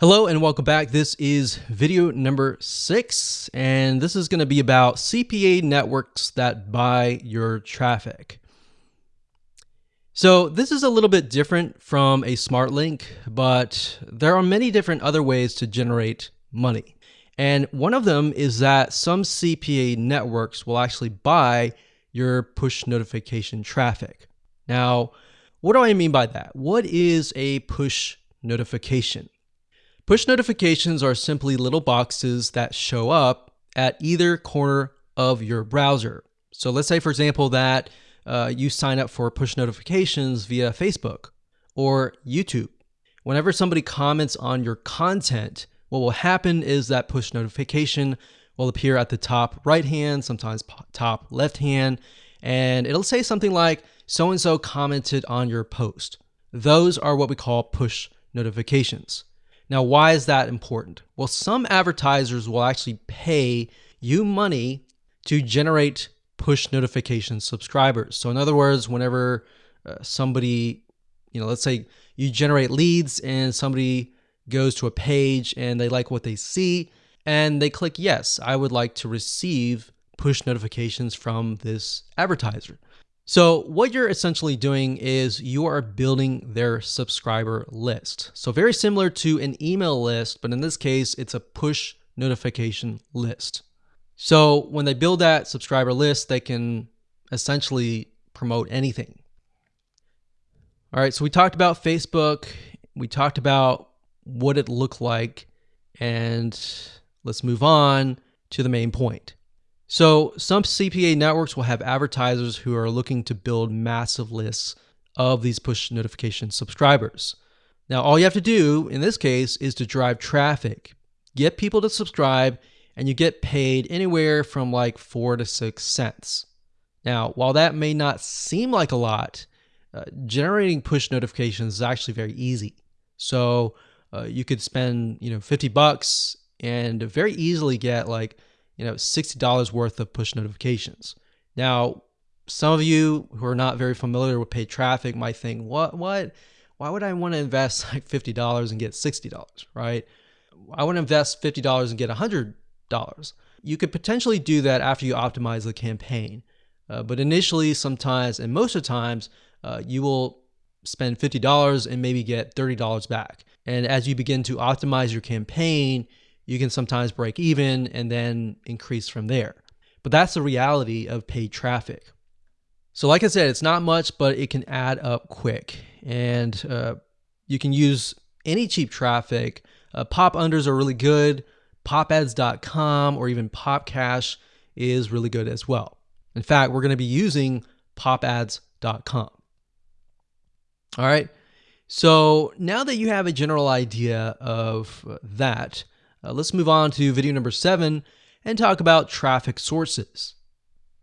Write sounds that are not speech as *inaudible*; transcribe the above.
Hello and welcome back. This is video number six, and this is going to be about CPA networks that buy your traffic. So this is a little bit different from a smart link, but there are many different other ways to generate money. And one of them is that some CPA networks will actually buy your push notification traffic. Now, what do I mean by that? What is a push notification? Push notifications are simply little boxes that show up at either corner of your browser. So let's say, for example, that uh, you sign up for push notifications via Facebook or YouTube. Whenever somebody comments on your content, what will happen is that push notification will appear at the top right hand, sometimes top left hand, and it'll say something like, so and so commented on your post. Those are what we call push notifications. Now, why is that important? Well, some advertisers will actually pay you money to generate push notification subscribers. So, in other words, whenever uh, somebody, you know, let's say you generate leads and somebody goes to a page and they like what they see and they click yes, I would like to receive push notifications from this advertiser. So what you're essentially doing is you are building their subscriber list. So very similar to an email list, but in this case, it's a push notification list. So when they build that subscriber list, they can essentially promote anything. All right, so we talked about Facebook. We talked about what it looked like. And let's move on to the main point. So some CPA networks will have advertisers who are looking to build massive lists of these push notification subscribers. Now, all you have to do in this case is to drive traffic, get people to subscribe, and you get paid anywhere from like four to six cents. Now, while that may not seem like a lot, uh, generating push notifications is actually very easy. So uh, you could spend, you know, 50 bucks and very easily get like you know, $60 worth of push notifications. Now, some of you who are not very familiar with paid traffic might think, what, what, why would I want to invest *laughs* like $50 and get $60, right? I want to invest $50 and get $100. You could potentially do that after you optimize the campaign. Uh, but initially, sometimes, and most of the times, uh, you will spend $50 and maybe get $30 back. And as you begin to optimize your campaign, you can sometimes break even and then increase from there. But that's the reality of paid traffic. So, like I said, it's not much, but it can add up quick. And uh, you can use any cheap traffic. Uh, pop unders are really good. Popads.com or even Popcash is really good as well. In fact, we're going to be using popads.com. All right. So now that you have a general idea of that, uh, let's move on to video number seven and talk about traffic sources.